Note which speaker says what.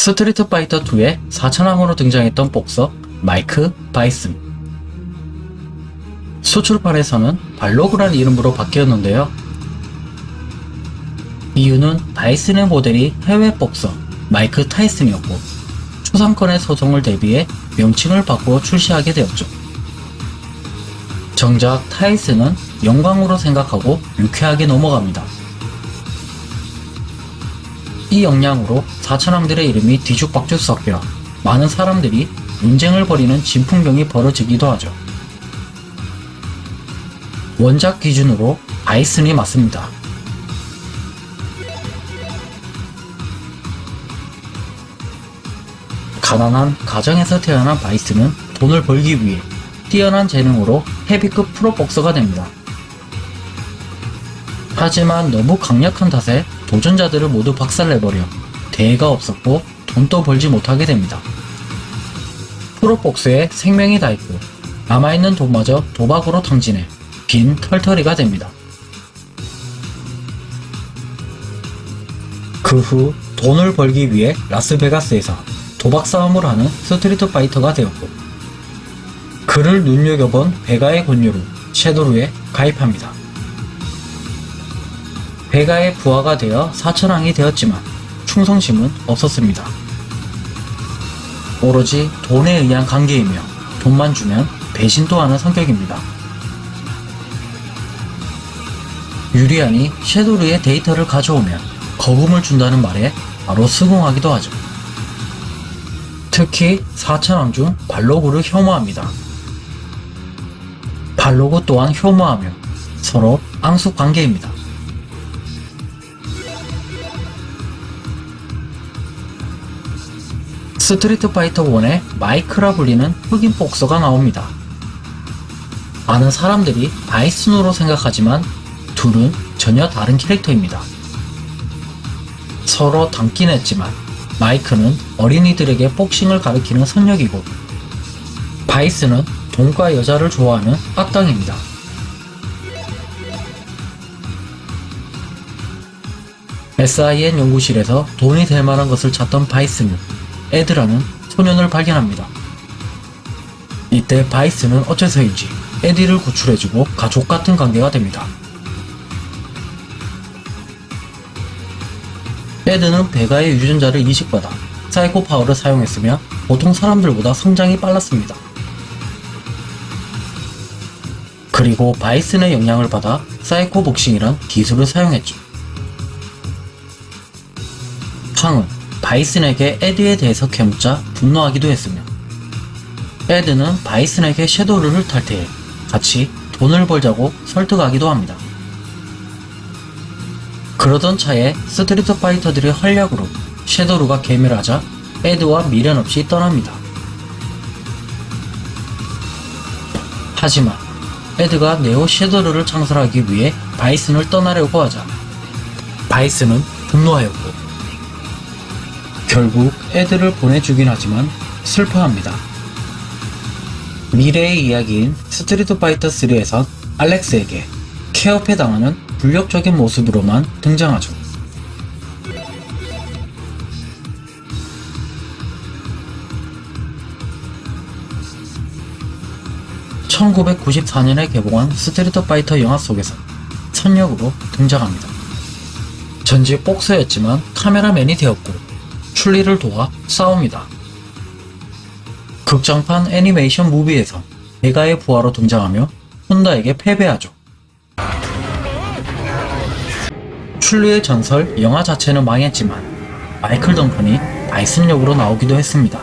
Speaker 1: 스트리트 파이터 2의 4천왕으로 등장했던 복서 마이크 바이슨. 수출판에서는 발로그란 이름으로 바뀌었는데요. 이유는 바이슨의 모델이 해외 복서 마이크 타이슨이었고 초상권의 소송을 대비해 명칭을 바꾸어 출시하게 되었죠. 정작 타이슨은 영광으로 생각하고 유쾌하게 넘어갑니다. 이 역량으로 사천왕들의 이름이 뒤죽박죽 섞여 많은 사람들이 논쟁을 벌이는 진풍경이 벌어지기도 하죠. 원작 기준으로 바이슨이 맞습니다. 가난한 가정에서 태어난 바이슨은 돈을 벌기 위해 뛰어난 재능으로 헤비급 프로복서가 됩니다. 하지만 너무 강력한 탓에 도전자들을 모두 박살내버려 대회가 없었고 돈도 벌지 못하게 됩니다. 프로복서의 생명이 다했고 남아있는 돈마저 도박으로 탕진해 빈털터리가 됩니다. 그 후 돈을 벌기 위해 라스베가스에서 도박 싸움을 하는 스트리트 파이터가 되었고 그를 눈여겨본 베가의 권유로 섀도루에 가입합니다. 베가의 부하가 되어 사천왕이 되었지만 충성심은 없었습니다. 오로지 돈에 의한 관계이며 돈만 주면 배신도 하는 성격입니다. 유리안이 섀도르의 데이터를 가져오면 거금을 준다는 말에 바로 수긍하기도 하죠. 특히 사천왕 중 발로그를 혐오합니다. 발로그 또한 혐오하며 서로 앙숙 관계입니다. 스트리트 파이터 1에 마이크라 불리는 흑인 복서가 나옵니다. 많은 사람들이 바이슨으로 생각하지만 둘은 전혀 다른 캐릭터입니다. 서로 닮긴 했지만 마이크는 어린이들에게 복싱을 가르치는 청년이고 바이슨은 돈과 여자를 좋아하는 악당입니다. SIN 연구실에서 돈이 될 만한 것을 찾던 바이슨은 에드라는 소년을 발견합니다. 이때 바이슨은 어째서인지 에디를 구출해주고 가족 같은 관계가 됩니다. 에드는 베가의 유전자를 이식받아 사이코 파워를 사용했으며 보통 사람들보다 성장이 빨랐습니다. 그리고 바이슨의 영향을 받아 사이코 복싱이란 기술을 사용했죠. 바이슨에게 에드에 대해서 캐묻자 분노하기도 했으며 에드는 바이슨에게 섀도우를 탈퇴해 같이 돈을 벌자고 설득하기도 합니다. 그러던 차에 스트리트 파이터들의 활약으로 섀도우가 괴멸하자 에드와 미련 없이 떠납니다. 하지만 에드가 네오 섀도우를 창설하기 위해 바이슨을 떠나려고 하자 바이슨은 분노하였고 결국 에드를 보내주긴 하지만 슬퍼합니다. 미래의 이야기인 스트리트 파이터 3에선 알렉스에게 케이오패 당하는 굴욕적인 모습으로만 등장하죠. (1994년에) 개봉한 스트리트 파이터 영화 속에서 선역으로 등장합니다. 전직 복서였지만 카메라맨이 되었고 춘리를 도와 싸웁니다. 극장판 애니메이션 무비에서 베가의 부하로 등장하며 혼다에게 패배하죠. 출리의 전설 영화 자체는 망했지만 마이클 덩컨이 바이슨 역으로 나오기도 했습니다.